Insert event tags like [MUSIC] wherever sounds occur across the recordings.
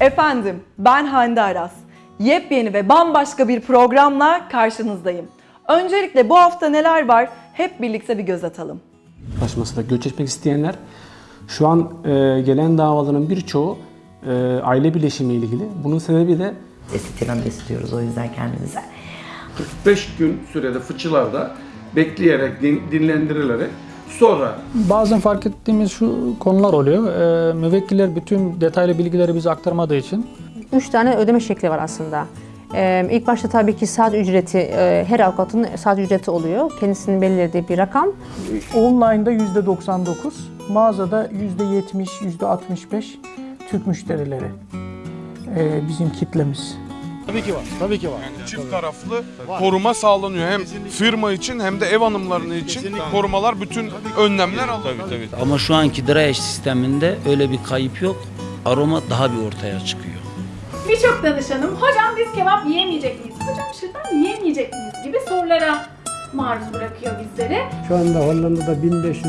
Efendim, ben Hande Aras. Yepyeni ve bambaşka bir programla karşınızdayım. Öncelikle bu hafta neler var hep birlikte bir göz atalım. Anlaşmasıyla göç etmek isteyenler şu an e, gelen davaların birçoğu e, aile birleşimi ile ilgili. Bunun sebebi de Estetikten besliyoruz o yüzden kendimize. 45 gün sürede fıçılarda bekleyerek, din- dinlendirilerek sonra Bazen fark ettiğimiz şu konular oluyor. Ee, müvekkiller bütün detaylı bilgileri bize aktarmadığı için Üç tane ödeme şekli var aslında. Ee, ilk başta tabii ki saat ücreti, e, her avukatın saat ücreti oluyor. Kendisinin belirlediği bir rakam. Online'da %99, mağazada %70, %65 Türk müşterileri Ee, bizim kitlemiz. Çift taraflı koruma sağlanıyor. Hem firma için hem de ev hanımlarının için korumalar, bütün önlemler alınıyor. Ama şu anki dry sisteminde öyle bir kayıp yok. Aroma daha bir ortaya çıkıyor. Birçok danışanım hocam biz kebap yiyemeyecek miyiz? Hocam şırdan yiyemeyecek miyiz? gibi sorulara maruz bırakıyor bizleri. Şu anda Hollanda'da 1500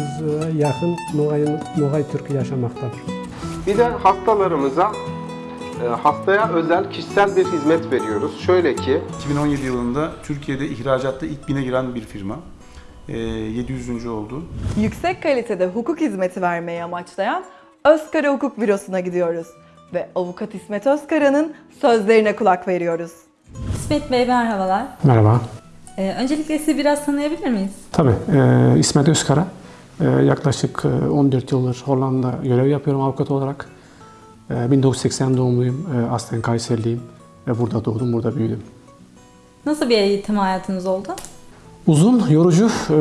yakın Nogay, Nogay Türk yaşamaktadır. Bir de hastalarımıza e, hastaya özel kişisel bir hizmet veriyoruz. Şöyle ki 2017 yılında Türkiye'de ihracatta ilk bine giren bir firma. Ee, 700. oldu. Yüksek kalitede hukuk hizmeti vermeyi amaçlayan Özkara Hukuk Bürosu'na gidiyoruz. Ve avukat İsmet Özkara'nın sözlerine kulak veriyoruz. İsmet Bey merhabalar. merhaba. Ee, öncelikle sizi biraz tanıyabilir miyiz? Tabii e, İsmet Özkara. E, yaklaşık e, 14 yıldır Hollanda görev yapıyorum avukat olarak. E, 1980 doğumluyum. E, aslen Kayseriliyim. Ve burada doğdum, burada büyüdüm. Nasıl bir eğitim hayatınız oldu? Uzun, yorucu e,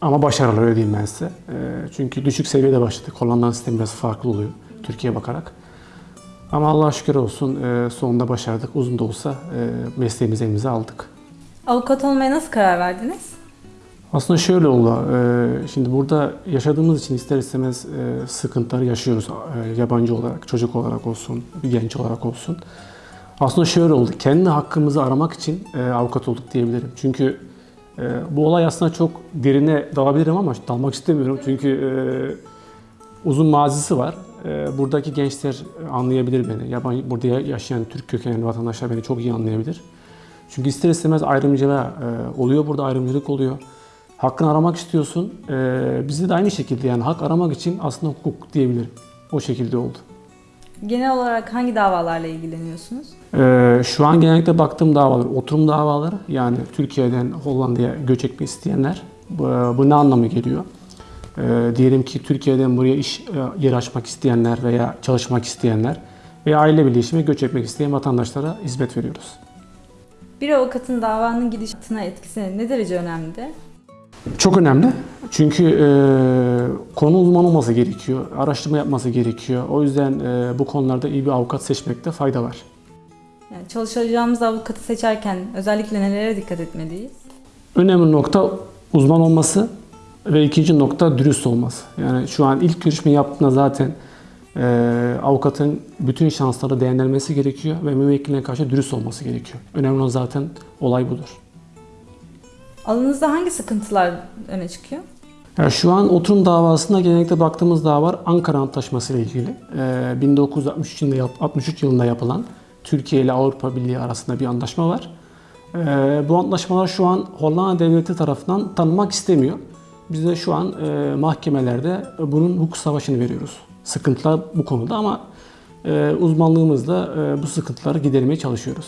ama başarılı öyle diyeyim ben size. E, çünkü düşük seviyede başladık. Hollanda'nın sistemi biraz farklı oluyor Türkiye'ye bakarak. Ama Allah'a şükür olsun sonunda başardık. Uzun da olsa mesleğimizi elimize aldık. Avukat olmaya nasıl karar verdiniz? Aslında şöyle oldu. e, Şimdi burada yaşadığımız için ister istemez e, sıkıntıları yaşıyoruz. E, Yabancı olarak, çocuk olarak olsun, genç olarak olsun. Aslında şöyle oldu. Kendi hakkımızı aramak için e, avukat olduk diyebilirim. Çünkü bu olay aslında çok derine dalabilirim ama dalmak istemiyorum. Çünkü uzun mazisi var. Buradaki gençler anlayabilir beni. Yabancı, burada yaşayan Türk kökenli vatandaşlar beni çok iyi anlayabilir. Çünkü ister istemez ayrımcılığa oluyor burada ayrımcılık oluyor. Hakkını aramak istiyorsun. E, bizde de aynı şekilde yani hak aramak için aslında hukuk diyebilirim. O şekilde oldu. Genel olarak hangi davalarla ilgileniyorsunuz? Ee, şu an genellikle baktığım davalar oturum davaları yani Türkiye'den Hollanda'ya göç etmek isteyenler. Bu, bu ne anlamı geliyor? Ee, diyelim ki Türkiye'den buraya iş e, yeri açmak isteyenler veya çalışmak isteyenler veya aile birleşimi göç etmek isteyen vatandaşlara hizmet veriyoruz. Bir avukatın davanın gidişatına etkisi ne derece önemlidir? Çok önemli. Çünkü e, konu uzman olması gerekiyor, araştırma yapması gerekiyor. O yüzden e, bu konularda iyi bir avukat seçmekte fayda var. Yani çalışacağımız avukatı seçerken özellikle nelere dikkat etmeliyiz? Önemli nokta uzman olması ve ikinci nokta dürüst olması. Yani şu an ilk görüşme yaptığında zaten e, avukatın bütün şansları değerlendirmesi gerekiyor ve müvekkiline karşı dürüst olması gerekiyor. Önemli olan zaten olay budur. Alanınızda hangi sıkıntılar öne çıkıyor? Yani şu an oturum davasında genellikle baktığımız dava var Ankara Antlaşması ile ilgili. Ee, 1963 yılında, yap- 63 yılında yapılan Türkiye ile Avrupa Birliği arasında bir anlaşma var. Ee, bu antlaşmalar şu an Hollanda Devleti tarafından tanınmak istemiyor. Biz de şu an e, mahkemelerde bunun hukuk savaşını veriyoruz. Sıkıntılar bu konuda ama e, uzmanlığımızla e, bu sıkıntıları gidermeye çalışıyoruz.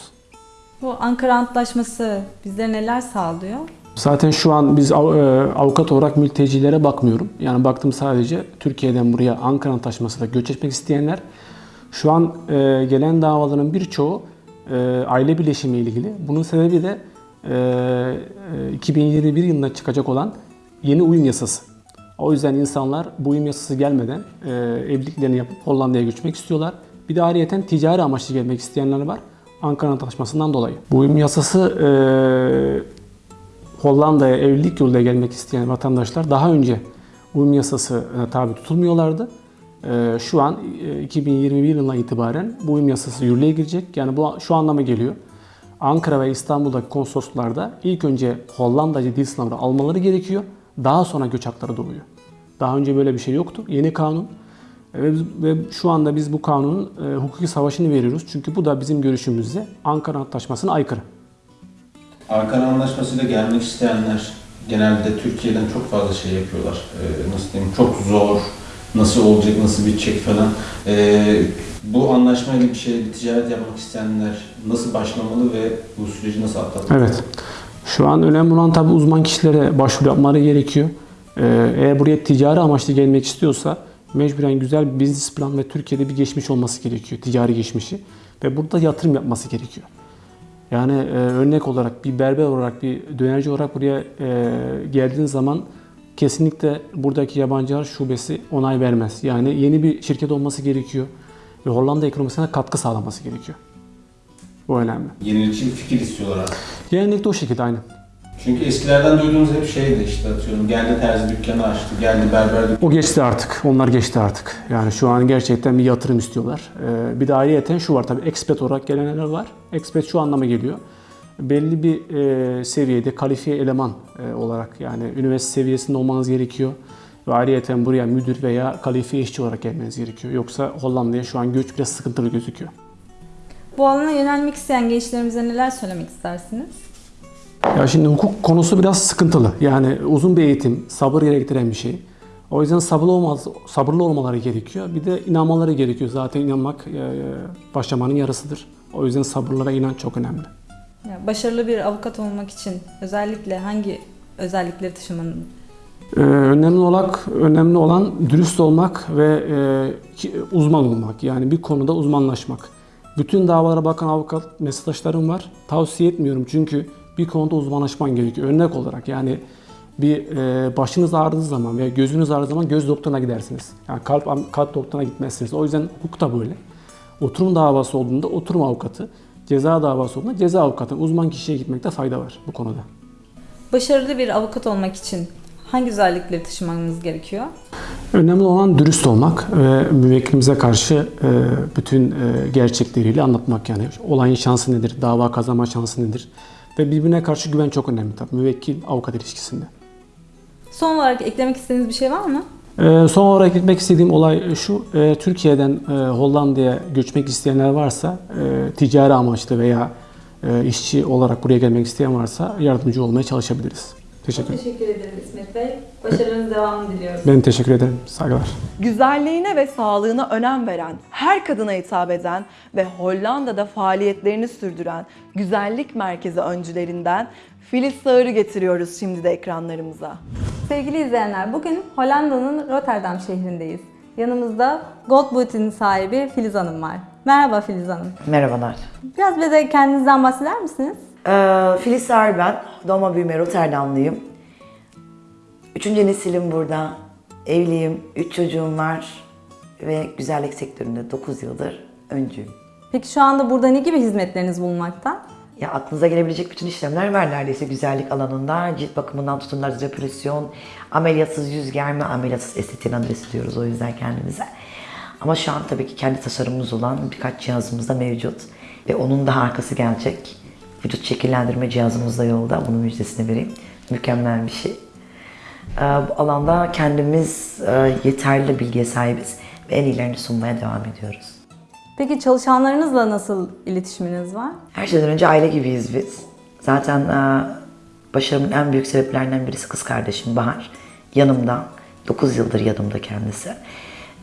Bu Ankara Antlaşması bizlere neler sağlıyor? Zaten şu an biz e, avukat olarak mültecilere bakmıyorum. Yani baktım sadece Türkiye'den buraya Ankara Antlaşması'yla göç etmek isteyenler. Şu an e, gelen davaların birçoğu e, aile birleşimi ilgili. Bunun sebebi de e, e, 2021 yılında çıkacak olan yeni uyum yasası. O yüzden insanlar bu uyum yasası gelmeden evliliklerini yapıp Hollanda'ya göçmek istiyorlar. Bir de ayrıyeten ticari amaçlı gelmek isteyenler var. Ankara Antlaşması'ndan dolayı. Bu uyum yasası Hollanda'ya evlilik yoluyla gelmek isteyen vatandaşlar daha önce uyum yasasına tabi tutulmuyorlardı. Ee, Şu an e, 2021 yılına itibaren bu uyum yasası yürürlüğe girecek. Yani bu şu anlama geliyor. Ankara ve İstanbul'daki konsoloslarda ilk önce Hollandacı dil sınavını almaları gerekiyor. Daha sonra göç hakları doğuyor. Daha önce böyle bir şey yoktu. Yeni kanun Ve, ve şu anda biz bu kanunun e, hukuki savaşını veriyoruz. Çünkü bu da bizim görüşümüzde Ankara Antlaşması'na aykırı. Ankara Anlaşması'yla gelmek isteyenler genelde Türkiye'den çok fazla şey yapıyorlar. Ee, nasıl diyeyim, çok zor, nasıl olacak, nasıl bitecek falan. Ee, bu anlaşmayla bir şey, bir ticaret yapmak isteyenler nasıl başlamalı ve bu süreci nasıl atlatmalı? Evet. Şu an önemli olan tabi uzman kişilere başvuru yapmaları gerekiyor. Ee, eğer buraya ticari amaçlı gelmek istiyorsa mecburen güzel bir business plan ve Türkiye'de bir geçmiş olması gerekiyor. Ticari geçmişi. Ve burada yatırım yapması gerekiyor. Yani e, örnek olarak bir berber olarak, bir dönerci olarak buraya e, geldiğin zaman kesinlikle buradaki yabancılar şubesi onay vermez. Yani yeni bir şirket olması gerekiyor. Ve Hollanda ekonomisine katkı sağlaması gerekiyor. Bu önemli. Yenilikçi bir fikir istiyorlar artık. Genellikle o şekilde aynen. Çünkü eskilerden duyduğumuz hep şeydi işte atıyorum geldi terzi dükkanı açtı, geldi berber dükkanı O geçti artık. Onlar geçti artık. Yani şu an gerçekten bir yatırım istiyorlar. Ee, bir de ayrıyeten şu var tabii expat olarak gelenler var. Expat şu anlama geliyor. Belli bir e, seviyede kalifiye eleman e, olarak yani üniversite seviyesinde olmanız gerekiyor. Ve ayrıyeten buraya müdür veya kalifiye işçi olarak gelmeniz gerekiyor. Yoksa Hollanda'ya şu an göç biraz sıkıntılı gözüküyor. Bu alana yönelmek isteyen gençlerimize neler söylemek istersiniz? Ya şimdi hukuk konusu biraz sıkıntılı. Yani uzun bir eğitim, sabır gerektiren bir şey. O yüzden sabırlı, olmaz, sabırlı olmaları gerekiyor. Bir de inanmaları gerekiyor. Zaten inanmak e, başlamanın yarısıdır. O yüzden sabırlara inanç çok önemli. Ya, başarılı bir avukat olmak için özellikle hangi özellikleri taşımanın Ee, önemli olarak önemli olan dürüst olmak ve e, ki- uzman olmak. Yani bir konuda uzmanlaşmak. Bütün davalara bakan avukat meslektaşlarım var. Tavsiye etmiyorum çünkü bir konuda uzmanlaşman gerekiyor. Örnek olarak yani bir e, başınız ağrıdığı zaman veya gözünüz ağrıdığı zaman göz doktoruna gidersiniz. Yani kalp kalp doktoruna gitmezsiniz. O yüzden hukuk da böyle. Oturum davası olduğunda oturum avukatı, ceza davası olduğunda ceza avukatı, uzman kişiye gitmekte fayda var bu konuda. başarılı bir avukat olmak için hangi özellikleri taşımamız gerekiyor? Önemli olan dürüst olmak ve müvekkilimize karşı e, bütün e, gerçekleriyle anlatmak yani olayın şansı nedir, dava kazanma şansı nedir ve birbirine karşı güven çok önemli tabii müvekkil avukat ilişkisinde. Son olarak eklemek istediğiniz bir şey var mı? E, son olarak gitmek istediğim olay şu, e, Türkiye'den e, Hollanda'ya göçmek isteyenler varsa, e, ticari amaçlı veya e, işçi olarak buraya gelmek isteyen varsa yardımcı olmaya çalışabiliriz. Teşekkür ederim. Teşekkür ederim İsmet Bey. Başarınız devamını diliyoruz. Ben teşekkür ederim. Saygılar. Güzelliğine ve sağlığına önem veren, her kadına hitap eden ve Hollanda'da faaliyetlerini sürdüren güzellik merkezi öncülerinden Filiz Sağır'ı getiriyoruz şimdi de ekranlarımıza. Sevgili izleyenler, bugün Hollanda'nın Rotterdam şehrindeyiz. Yanımızda Gold Boot'in sahibi Filiz Hanım var. Merhaba Filiz Hanım. Merhabalar. Biraz bize kendinizden bahseder misiniz? Ee, Filiz Sağır ben. Doğma büyüme Rotterdamlıyım. Üçüncü nesilim burada. Evliyim, üç çocuğum var ve güzellik sektöründe 9 yıldır öncüyüm. Peki şu anda burada ne gibi hizmetleriniz bulunmakta? Ya aklınıza gelebilecek bütün işlemler var neredeyse güzellik alanında. Cilt bakımından tutun lazer depresyon, ameliyatsız yüz germe, ameliyatsız estetiğin adresi diyoruz o yüzden kendimize. Ama şu an tabii ki kendi tasarımımız olan birkaç cihazımız da mevcut. Ve onun da arkası gelecek. Vücut şekillendirme cihazımız da yolda. Bunun müjdesini vereyim. Mükemmel bir şey. Ee, Bu alanda kendimiz e, yeterli bilgiye sahibiz ve en iyilerini sunmaya devam ediyoruz. Peki çalışanlarınızla nasıl iletişiminiz var? Her şeyden önce aile gibiyiz biz. Zaten e, başarımın en büyük sebeplerinden birisi kız kardeşim Bahar. Yanımda, 9 yıldır yanımda kendisi.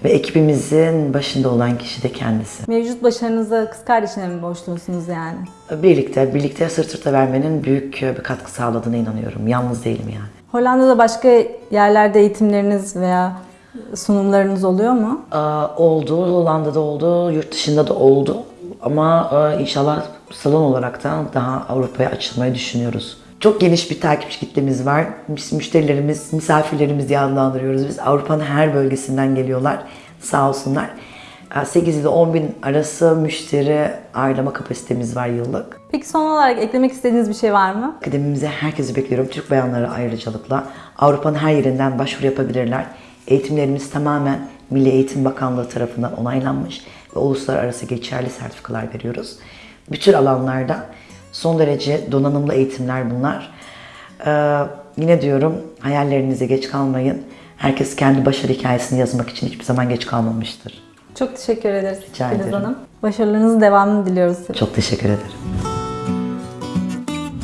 Ve ekibimizin başında olan kişi de kendisi. Mevcut başarınıza kız kardeşine mi borçlusunuz yani? Birlikte, birlikte sırt sırta vermenin büyük e, bir katkı sağladığına inanıyorum. Yalnız değilim yani. Hollanda'da başka yerlerde eğitimleriniz veya sunumlarınız oluyor mu? Ee, oldu, Hollanda'da oldu, yurt dışında da oldu. Ama e, inşallah salon olarak da daha Avrupa'ya açılmayı düşünüyoruz. Çok geniş bir takipçi kitlemiz var. Müşterilerimiz, misafirlerimiz diye adlandırıyoruz biz. Avrupa'nın her bölgesinden geliyorlar. Sağ olsunlar. Ee, 8 ile 10 bin arası müşteri ağırlama kapasitemiz var yıllık. Peki son olarak eklemek istediğiniz bir şey var mı? Akademimize herkesi bekliyorum. Türk bayanları ayrıcalıkla. Avrupa'nın her yerinden başvuru yapabilirler. Eğitimlerimiz tamamen Milli Eğitim Bakanlığı tarafından onaylanmış ve uluslararası geçerli sertifikalar veriyoruz. Bütün alanlarda son derece donanımlı eğitimler bunlar. Ee, yine diyorum hayallerinize geç kalmayın. Herkes kendi başarı hikayesini yazmak için hiçbir zaman geç kalmamıştır. Çok teşekkür ederiz Rica Filiz ederim. Hanım. Başarılarınızın devamını diliyoruz. Çok teşekkür ederim.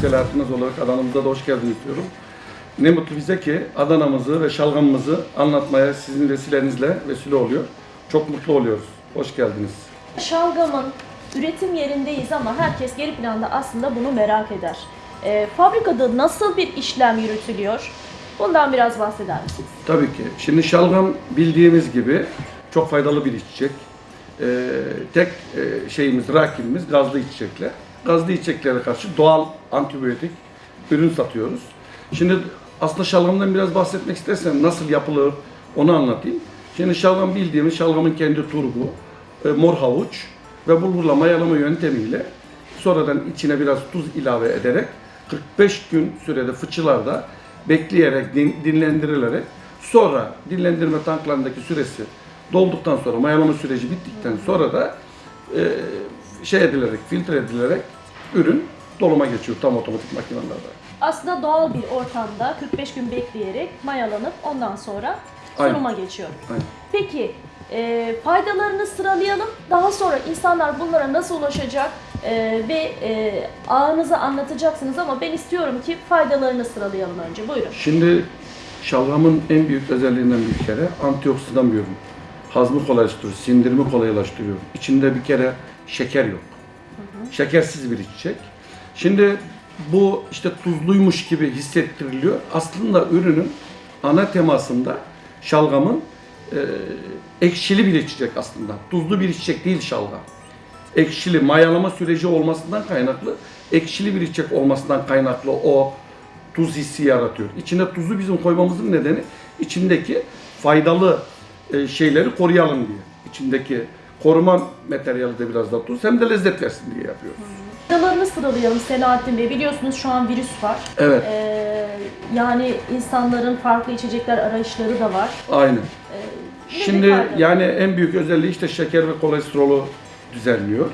Selahattinaz olarak Adana'mıza da hoş geldiniz diyorum. Ne mutlu bize ki Adana'mızı ve şalgamımızı anlatmaya sizin vesilenizle vesile oluyor. Çok mutlu oluyoruz. Hoş geldiniz. Şalgamın üretim yerindeyiz ama herkes geri planda aslında bunu merak eder. Ee, fabrikada nasıl bir işlem yürütülüyor? Bundan biraz bahseder misiniz? Tabii ki. Şimdi şalgam bildiğimiz gibi çok faydalı bir içecek. Ee, tek e, şeyimiz, rakibimiz gazlı içecekler. Gazlı içeceklere karşı doğal antibiyotik ürün satıyoruz. Şimdi aslında şalgamdan biraz bahsetmek istersem nasıl yapılır onu anlatayım. Şimdi şalgam bildiğimiz şalgamın kendi turbu, e, mor havuç ve bulgurla mayalama yöntemiyle sonradan içine biraz tuz ilave ederek 45 gün sürede fıçılarda bekleyerek, din- dinlendirilerek sonra dinlendirme tanklarındaki süresi dolduktan sonra mayalama süreci bittikten sonra da e, şey edilerek, filtre edilerek ürün doluma geçiyor tam otomatik makinelerde. Aslında doğal bir ortamda 45 gün bekleyerek mayalanıp ondan sonra Aynen. sunuma geçiyor. Aynen. Peki e, faydalarını sıralayalım. Daha sonra insanlar bunlara nasıl ulaşacak e, ve e, ağınızı anlatacaksınız ama ben istiyorum ki faydalarını sıralayalım önce. Buyurun. Şimdi şalgamın en büyük özelliğinden bir kere antioksidan bir ürün. Hazmı kolaylaştırıyor, sindirimi kolaylaştırıyor. İçinde bir kere şeker yok. Şekersiz bir içecek. Şimdi bu işte tuzluymuş gibi hissettiriliyor. Aslında ürünün ana temasında şalgamın ekşili bir içecek aslında. Tuzlu bir içecek değil şalgam. Ekşili mayalama süreci olmasından kaynaklı, ekşili bir içecek olmasından kaynaklı o tuz hissi yaratıyor. İçine tuzu bizim koymamızın nedeni içindeki faydalı e, şeyleri koruyalım diye. İçindeki koruma materyali de biraz da tuz hem de lezzet versin diye yapıyoruz. Faydalarını sıralayalım Selahattin Bey. Biliyorsunuz şu an virüs var. Evet. E, yani insanların farklı içecekler arayışları da var. Aynen. Ne Şimdi yani en büyük özelliği işte şeker ve kolesterolü düzenliyor.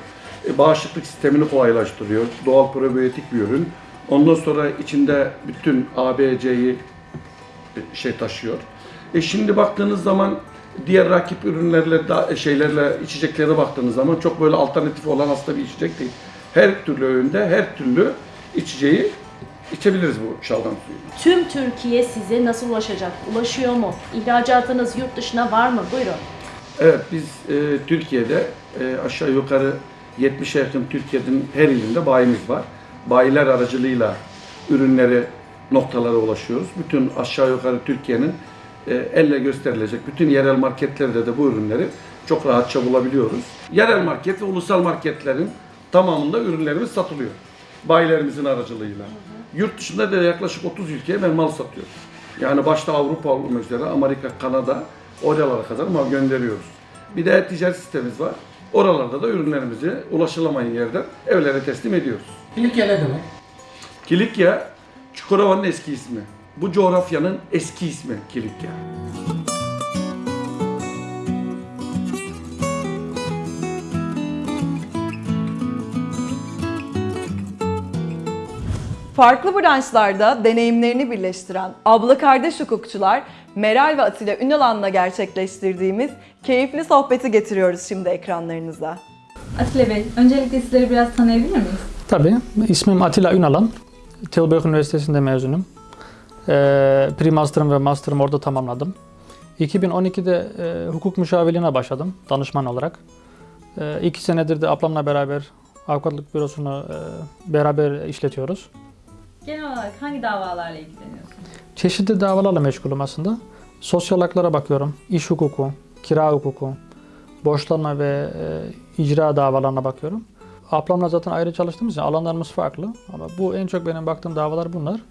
E, bağışıklık sistemini kolaylaştırıyor. Doğal probiyotik bir ürün. Ondan sonra içinde bütün A, B, C'yi e, şey taşıyor. E şimdi baktığınız zaman diğer rakip ürünlerle da, şeylerle içeceklere baktığınız zaman çok böyle alternatif olan aslında bir içecek değil. Her türlü öğünde her türlü içeceği içebiliriz bu şalgam suyu. Tüm Türkiye size nasıl ulaşacak? Ulaşıyor mu? İhracatınız yurt dışına var mı? Buyurun. Evet biz e, Türkiye'de e, aşağı yukarı 70'e yakın Türkiye'nin her ilinde bayimiz var. Bayiler aracılığıyla ürünleri noktalara ulaşıyoruz. Bütün aşağı yukarı Türkiye'nin e, elle gösterilecek bütün yerel marketlerde de bu ürünleri çok rahatça bulabiliyoruz. Yerel market ve ulusal marketlerin tamamında ürünlerimiz satılıyor. Bayilerimizin aracılığıyla. Yurt dışında da yaklaşık 30 ülkeye ben mal satıyorum. Yani başta Avrupa olmak üzere Amerika, Kanada oralara kadar mal gönderiyoruz. Bir de ticaret sitemiz var. Oralarda da ürünlerimizi ulaşılamayan yerden evlere teslim ediyoruz. Kilikya ne demek? Kilikya, Çukurova'nın eski ismi. Bu coğrafyanın eski ismi Kilikya. Farklı branşlarda deneyimlerini birleştiren abla kardeş hukukçular Meral ve Atilla Ünalan'la gerçekleştirdiğimiz keyifli sohbeti getiriyoruz şimdi ekranlarınıza. Atilla Bey, öncelikle sizleri biraz tanıyabilir miyiz? Tabii. İsmim Atilla Ünalan. Tilburg Üniversitesi'nde mezunum. Ee, Pre-master'ım ve master'ımı orada tamamladım. 2012'de e, hukuk müşavirliğine başladım danışman olarak. E, iki senedir de ablamla beraber avukatlık bürosunu e, beraber işletiyoruz. Genel olarak hangi davalarla ilgileniyorsunuz? Çeşitli davalarla meşgulüm aslında. Sosyal haklara bakıyorum. İş hukuku, kira hukuku, borçlanma ve e, icra davalarına bakıyorum. Ablamla zaten ayrı çalıştığımız için alanlarımız farklı. Ama bu en çok benim baktığım davalar bunlar.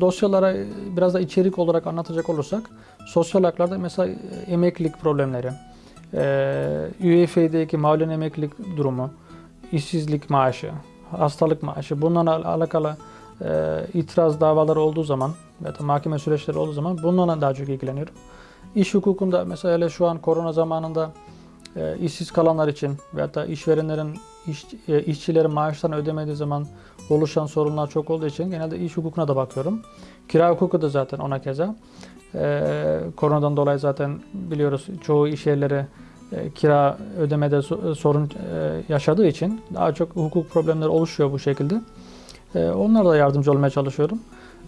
Dosyalara e, biraz da içerik olarak anlatacak olursak, sosyal haklarda mesela e, emeklilik problemleri, e, UEFA'daki mağlulen emeklilik durumu, işsizlik maaşı, hastalık maaşı, bunlarla al- alakalı e, itiraz davaları olduğu zaman ya da mahkeme süreçleri olduğu zaman bunlarla daha çok ilgileniyorum. İş hukukunda mesela hele şu an korona zamanında e, işsiz kalanlar için veya da işverenlerin iş, e, işçilerin maaşlarını ödemediği zaman oluşan sorunlar çok olduğu için genelde iş hukukuna da bakıyorum. Kira hukuku da zaten ona keza. Ee, koronadan dolayı zaten biliyoruz çoğu iş yerleri e, kira ödemede so- sorun e, yaşadığı için daha çok hukuk problemleri oluşuyor bu şekilde. E, onlara da yardımcı olmaya çalışıyorum.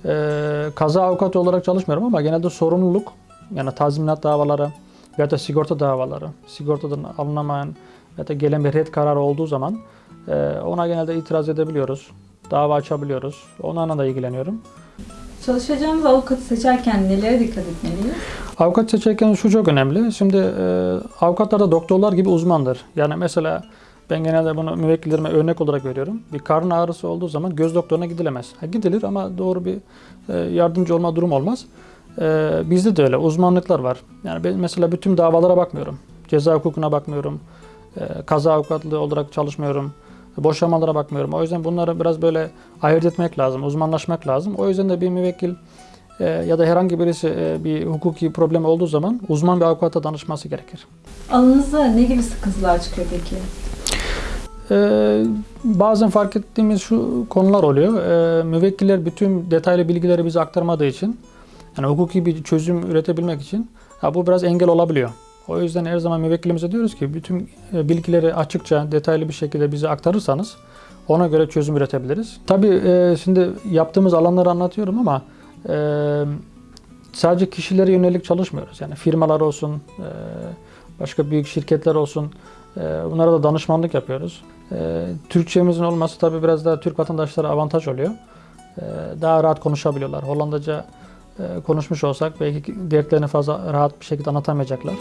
E, kaza avukatı olarak çalışmıyorum ama genelde sorumluluk yani tazminat davaları ya da sigorta davaları, sigortadan alınamayan ya da gelen bir red kararı olduğu zaman e, ona genelde itiraz edebiliyoruz. Dava açabiliyoruz. Onlarla da ilgileniyorum. Çalışacağımız avukatı seçerken nelere dikkat etmeliyiz? Avukat seçerken şu çok önemli. Şimdi e, avukatlar da doktorlar gibi uzmandır. Yani mesela ben genelde bunu müvekkillerime örnek olarak veriyorum. Bir karın ağrısı olduğu zaman göz doktoruna gidilemez. Ha, gidilir ama doğru bir e, yardımcı olma durum olmaz. E, bizde de öyle uzmanlıklar var. Yani ben mesela bütün davalara bakmıyorum. Ceza hukukuna bakmıyorum. E, kaza avukatlığı olarak çalışmıyorum. Boşanmalara bakmıyorum. O yüzden bunları biraz böyle ayırt etmek lazım, uzmanlaşmak lazım. O yüzden de bir müvekkil ya da herhangi birisi bir hukuki problem olduğu zaman uzman bir avukata danışması gerekir. Alanınızda ne gibi sıkıntılar çıkıyor peki? Ee, bazen fark ettiğimiz şu konular oluyor. Ee, müvekkiller bütün detaylı bilgileri bize aktarmadığı için, yani hukuki bir çözüm üretebilmek için ha, bu biraz engel olabiliyor. O yüzden her zaman müvekkilimize diyoruz ki bütün e, bilgileri açıkça, detaylı bir şekilde bize aktarırsanız ona göre çözüm üretebiliriz. Tabii e, şimdi yaptığımız alanları anlatıyorum ama e, sadece kişilere yönelik çalışmıyoruz. Yani firmalar olsun, e, başka büyük şirketler olsun, e, bunlara da danışmanlık yapıyoruz. E, Türkçemizin olması tabii biraz daha Türk vatandaşlara avantaj oluyor. E, Daha rahat konuşabiliyorlar. Hollandaca e, konuşmuş olsak belki dertlerini fazla rahat bir şekilde anlatamayacaklar.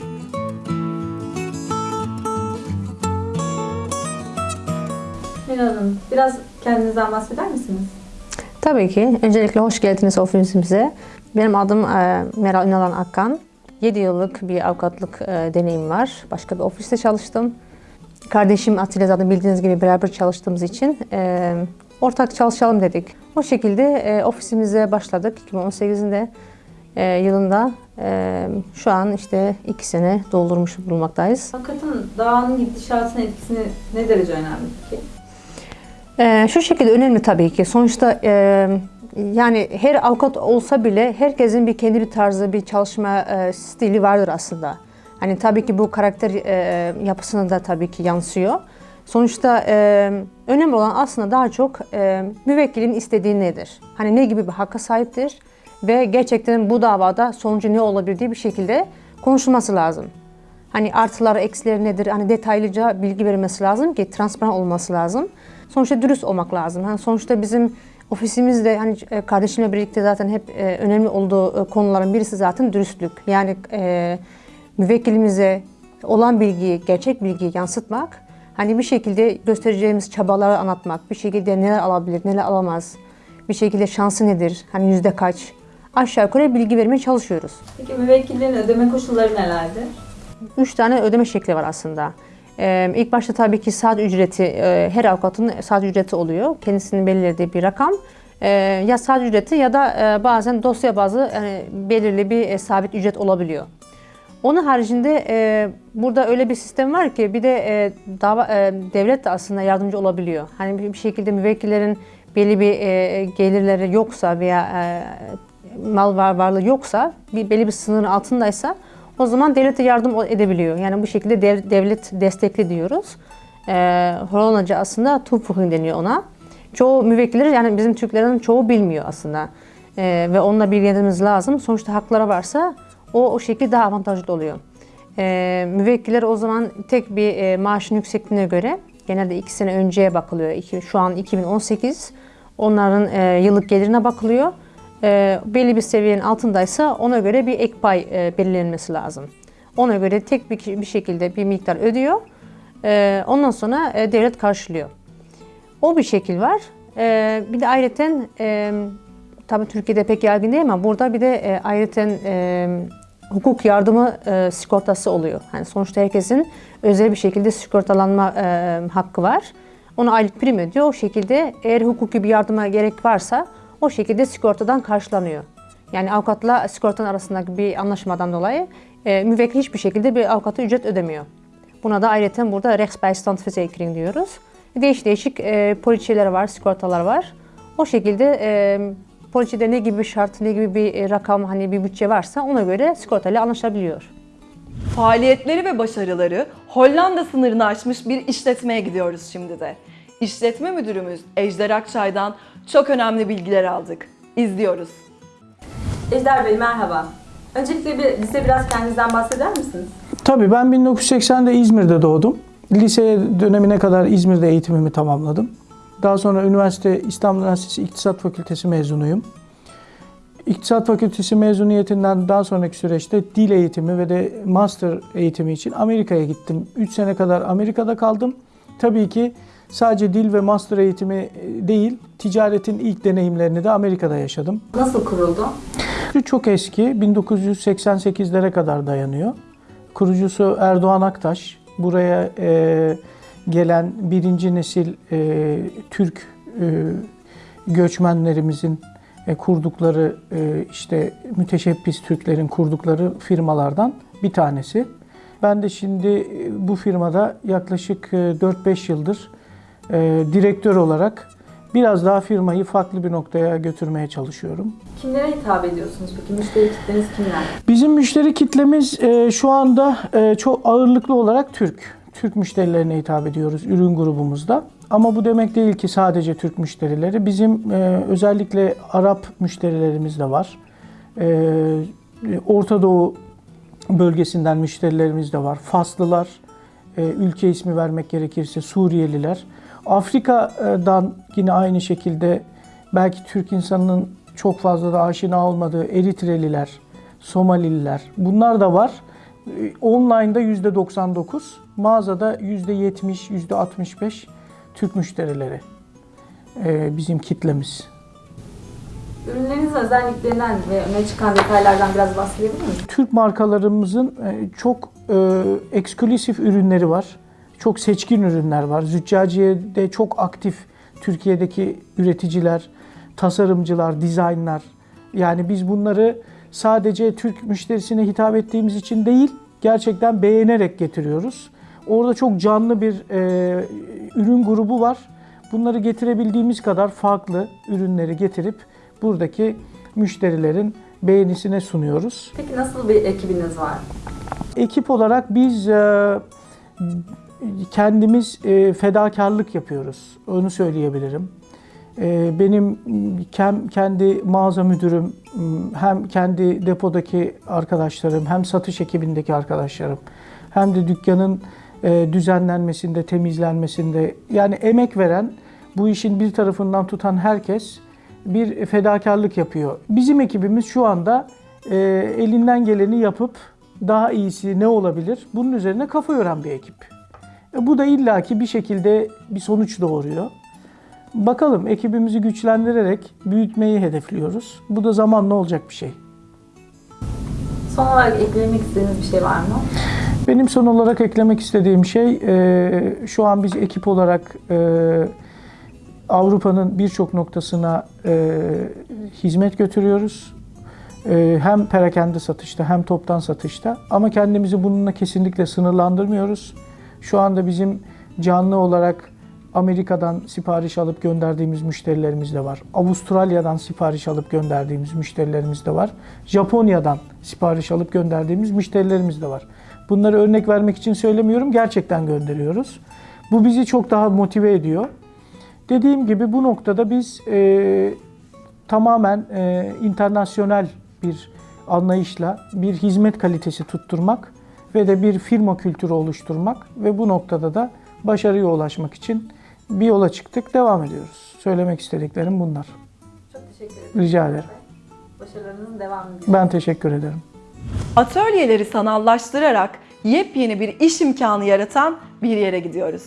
Meral Hanım, biraz kendinizden bahseder misiniz? Tabii ki. Öncelikle hoş geldiniz ofisimize. Benim adım e, Meral Ünalan Akkan. 7 yıllık bir avukatlık e, deneyim var. Başka bir ofiste çalıştım. Kardeşim Atilla zaten bildiğiniz gibi beraber çalıştığımız için e, ortak çalışalım dedik. O şekilde e, ofisimize başladık 2018'inde e, yılında. E, şu an işte 2 sene doldurmuş bulunmaktayız. Avukatın dağın gidişatına etkisi ne derece önemli peki? Ee, şu şekilde önemli tabii ki. Sonuçta e, yani her avukat olsa bile herkesin bir kendi bir tarzı, bir çalışma e, stili vardır aslında. Hani tabii ki bu karakter e, yapısına da tabii ki yansıyor. Sonuçta e, önemli olan aslında daha çok e, müvekkilin istediği nedir? Hani ne gibi bir hakka sahiptir? Ve gerçekten bu davada sonucu ne olabilir diye bir şekilde konuşulması lazım. Hani artıları, eksileri nedir? Hani detaylıca bilgi verilmesi lazım ki transparan olması lazım. Sonuçta dürüst olmak lazım. Hani sonuçta bizim ofisimizde hani e, kardeşimle birlikte zaten hep e, önemli olduğu e, konuların birisi zaten dürüstlük. Yani e, müvekkilimize olan bilgiyi, gerçek bilgiyi yansıtmak, hani bir şekilde göstereceğimiz çabaları anlatmak, bir şekilde neler alabilir, neler alamaz, bir şekilde şansı nedir, hani yüzde kaç, aşağı yukarı bilgi vermeye çalışıyoruz. Peki müvekkillerin ödeme koşulları nelerdir? Üç tane ödeme şekli var aslında. Ee, ilk başta tabii ki saat ücreti, e, her avukatın saat ücreti oluyor. Kendisinin belirlediği bir rakam. Ee, ya saat ücreti ya da e, bazen dosya bazı yani belirli bir e, sabit ücret olabiliyor. Onun haricinde e, burada öyle bir sistem var ki bir de e, dava, e, devlet de aslında yardımcı olabiliyor. Hani bir, bir şekilde müvekkillerin belli bir e, gelirleri yoksa veya e, mal var varlığı yoksa, bir belli bir sınırın altındaysa o zaman devlet de yardım edebiliyor. Yani bu şekilde dev- devlet destekli diyoruz. Ee, Hollandaca aslında toevoeging deniyor ona. Çoğu müvekkiller yani bizim Türklerin çoğu bilmiyor aslında. Ee, ve onunla bilgilendirmemiz lazım. Sonuçta hakları varsa o o şekilde daha avantajlı oluyor. Ee, müvekkiller o zaman tek bir e, maaşın yüksekliğine göre genelde iki sene önceye bakılıyor. İki, şu an 2018. Onların e, yıllık gelirine bakılıyor e, belli bir seviyenin altındaysa ona göre bir ek pay e, belirlenmesi lazım. Ona göre tek bir, bir şekilde bir miktar ödüyor. E, ondan sonra e, devlet karşılıyor. O bir şekil var. E, bir de ayrıca e, tabii Türkiye'de pek yaygın değil ama burada bir de e, ayrıca e, hukuk yardımı e, sigortası oluyor. Yani sonuçta herkesin özel bir şekilde sigortalanma e, hakkı var. Ona aylık prim ödüyor. O şekilde eğer hukuki bir yardıma gerek varsa o şekilde sigortadan karşılanıyor. Yani avukatla sigortanın arasındaki bir anlaşmadan dolayı e, müvekkil hiçbir şekilde bir avukata ücret ödemiyor. Buna da ayrıca burada Rechtsbeistand Verzekering diyoruz. Değişik değişik e, poliçeler var, sigortalar var. O şekilde e, poliçede ne gibi bir şart, ne gibi bir e, rakam, hani bir bütçe varsa ona göre sigortayla anlaşabiliyor. Faaliyetleri ve başarıları Hollanda sınırını aşmış bir işletmeye gidiyoruz şimdi de. İşletme müdürümüz Ejder Akçay'dan çok önemli bilgiler aldık. İzliyoruz. Ejder Bey merhaba. Öncelikle bir, bize biraz kendinizden bahseder misiniz? Tabii ben 1980'de İzmir'de doğdum. Lise dönemine kadar İzmir'de eğitimimi tamamladım. Daha sonra üniversite İstanbul Üniversitesi İktisat Fakültesi mezunuyum. İktisat Fakültesi mezuniyetinden daha sonraki süreçte dil eğitimi ve de master eğitimi için Amerika'ya gittim. 3 sene kadar Amerika'da kaldım. Tabii ki sadece dil ve master eğitimi değil, ticaretin ilk deneyimlerini de Amerika'da yaşadım. Nasıl kuruldu? Çok eski, 1988'lere kadar dayanıyor. Kurucusu Erdoğan Aktaş. Buraya e, gelen birinci nesil e, Türk e, göçmenlerimizin e, kurdukları e, işte müteşebbis Türklerin kurdukları firmalardan bir tanesi. Ben de şimdi e, bu firmada yaklaşık e, 4-5 yıldır e, direktör olarak biraz daha firmayı farklı bir noktaya götürmeye çalışıyorum. Kimlere hitap ediyorsunuz peki? Müşteri kitleniz kimler? Bizim müşteri kitlemiz e, şu anda e, çok ağırlıklı olarak Türk. Türk müşterilerine hitap ediyoruz ürün grubumuzda. Ama bu demek değil ki sadece Türk müşterileri. Bizim e, özellikle Arap müşterilerimiz de var. E, Orta Doğu bölgesinden müşterilerimiz de var. Faslılar, e, ülke ismi vermek gerekirse Suriyeliler. Afrika'dan yine aynı şekilde belki Türk insanının çok fazla da aşina olmadığı Eritreliler, Somalililer bunlar da var. E, Online'da %99, mağazada %70, %65 Türk müşterileri e, bizim kitlemiz. Ürünlerinizin özelliklerinden ve öne çıkan detaylardan biraz bahsedebilir misiniz? Türk markalarımızın e, çok e, eksklusif ürünleri var. Çok seçkin ürünler var. Züccaciye'de çok aktif Türkiye'deki üreticiler, tasarımcılar, dizaynlar. Yani biz bunları sadece Türk müşterisine hitap ettiğimiz için değil, gerçekten beğenerek getiriyoruz. Orada çok canlı bir e, ürün grubu var. Bunları getirebildiğimiz kadar farklı ürünleri getirip buradaki müşterilerin beğenisine sunuyoruz. Peki nasıl bir ekibiniz var? Ekip olarak biz e, kendimiz e, fedakarlık yapıyoruz. Onu söyleyebilirim. E, benim kendi mağaza müdürüm, hem kendi depodaki arkadaşlarım, hem satış ekibindeki arkadaşlarım, hem de dükkanın e, düzenlenmesinde, temizlenmesinde yani emek veren, bu işin bir tarafından tutan herkes bir fedakarlık yapıyor. Bizim ekibimiz şu anda e, elinden geleni yapıp daha iyisi ne olabilir? Bunun üzerine kafa yoran bir ekip. E, bu da illaki bir şekilde bir sonuç doğuruyor. Bakalım ekibimizi güçlendirerek büyütmeyi hedefliyoruz. Bu da zamanla olacak bir şey. Son olarak eklemek istediğiniz bir şey var mı? Benim son olarak eklemek istediğim şey e, şu an biz ekip olarak e, Avrupa'nın birçok noktasına e, hizmet götürüyoruz. E, hem perakende satışta hem toptan satışta ama kendimizi bununla kesinlikle sınırlandırmıyoruz. Şu anda bizim canlı olarak Amerika'dan sipariş alıp gönderdiğimiz müşterilerimiz de var. Avustralya'dan sipariş alıp gönderdiğimiz müşterilerimiz de var. Japonya'dan sipariş alıp gönderdiğimiz müşterilerimiz de var. Bunları örnek vermek için söylemiyorum, gerçekten gönderiyoruz. Bu bizi çok daha motive ediyor. Dediğim gibi bu noktada biz e, tamamen e, internasyonel bir anlayışla bir hizmet kalitesi tutturmak ve de bir firma kültürü oluşturmak ve bu noktada da başarıya ulaşmak için bir yola çıktık, devam ediyoruz. Söylemek istediklerim bunlar. Çok teşekkür ederim. Rica ederim. Başarılarınızın devamını Ben teşekkür ederim. Atölyeleri sanallaştırarak yepyeni bir iş imkanı yaratan bir yere gidiyoruz.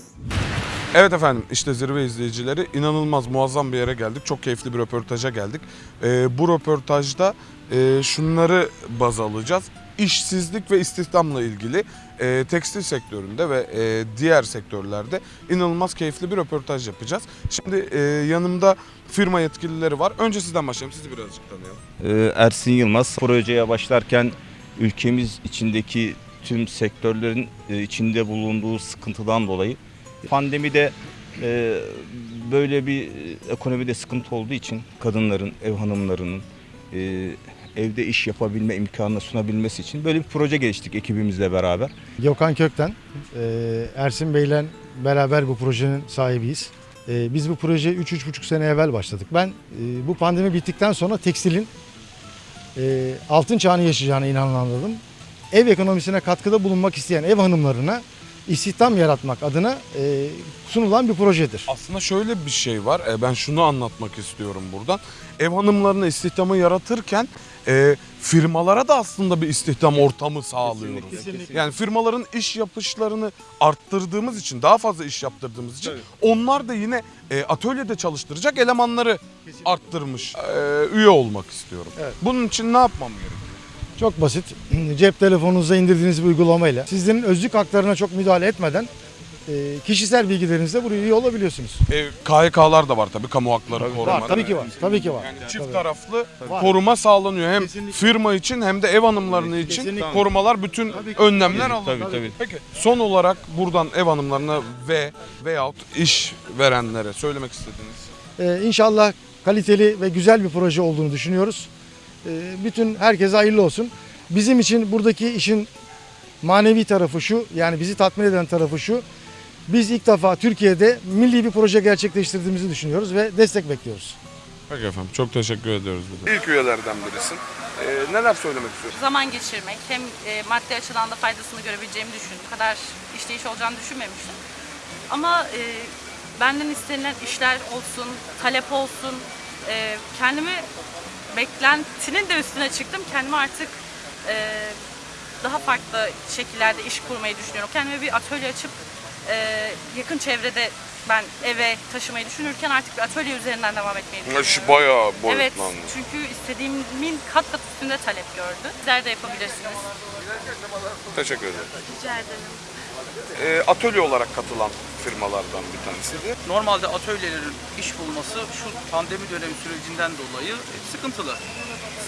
Evet efendim işte zirve izleyicileri inanılmaz muazzam bir yere geldik. Çok keyifli bir röportaja geldik. Ee, bu röportajda e, şunları baz alacağız. İşsizlik ve istihdamla ilgili e, tekstil sektöründe ve e, diğer sektörlerde inanılmaz keyifli bir röportaj yapacağız. Şimdi e, yanımda firma yetkilileri var. Önce sizden başlayalım. Sizi birazcık tanıyalım. Ee, Ersin Yılmaz. Projeye başlarken ülkemiz içindeki tüm sektörlerin e, içinde bulunduğu sıkıntıdan dolayı pandemide Ee, böyle bir ekonomide sıkıntı olduğu için kadınların, ev hanımlarının e, evde iş yapabilme imkanını sunabilmesi için böyle bir proje geliştirdik ekibimizle beraber. Gökhan Kökten, e, Ersin Bey'le beraber bu projenin sahibiyiz. E, Biz bu proje 3-3,5 sene evvel başladık. Ben e, bu pandemi bittikten sonra tekstilin altın çağını yaşayacağına inananladım. Ev ekonomisine katkıda bulunmak isteyen ev hanımlarına istihdam yaratmak adına e, sunulan bir projedir. Aslında şöyle bir şey var. E, Ben şunu anlatmak istiyorum buradan. Ev hanımlarına istihdamı yaratırken e, firmalara da aslında bir istihdam ortamı sağlıyoruz. Kesinlikle. Yani firmaların iş yapışlarını arttırdığımız için, daha fazla iş yaptırdığımız için onlar da yine e, atölyede çalıştıracak elemanları arttırmış e, üye olmak istiyorum. Evet. Bunun için ne yapmam gerekiyor? Çok basit. [CLEARS THROAT] Cep telefonunuza indirdiğiniz bir uygulamayla sizlerin özlük haklarına çok müdahale etmeden e, kişisel bilgilerinizle buraya üye olabiliyorsunuz. E, KHK'lar da var tabii kamu hakları koruma. Var, tabii ki var. Tabii ki var. Yani çift Tabii. taraflı Var. koruma sağlanıyor. Hem firma için hem de ev hanımlarının için Kesinlikle. korumalar bütün önlemler Tabii, alınıyor. tabii, tabii. Peki son olarak buradan ev hanımlarına ve veyahut iş verenlere söylemek istediğiniz Ee, inşallah kaliteli ve güzel bir proje olduğunu düşünüyoruz. Ee, bütün herkese hayırlı olsun. Bizim için buradaki işin manevi tarafı şu, yani bizi tatmin eden tarafı şu. Biz ilk defa Türkiye'de milli bir proje gerçekleştirdiğimizi düşünüyoruz ve destek bekliyoruz. Peki efendim çok teşekkür ediyoruz. Bize. İlk üyelerden birisin. Ee, neler söylemek istiyorsun? zaman geçirmek hem e, maddi açıdan da faydasını görebileceğimi düşündüm. Bu kadar işleyiş olacağını düşünmemiştim. Ama e, benden istenilen işler olsun, talep olsun, e, kendimi beklentinin de üstüne çıktım. Kendime artık e, daha farklı şekillerde iş kurmayı düşünüyorum. Kendime bir atölye açıp e, yakın çevrede ben eve taşımayı düşünürken artık bir atölye üzerinden devam etmeyi düşünüyorum. Şu bayağı Evet, boyutlandı. çünkü istediğimin kat kat üstünde talep gördü. Sizler de yapabilirsiniz. Teşekkür ederim. Rica ederim. Ee, atölye olarak katılan firmalardan bir tanesi. Normalde atölyelerin iş bulması şu pandemi dönemi sürecinden dolayı e, sıkıntılı.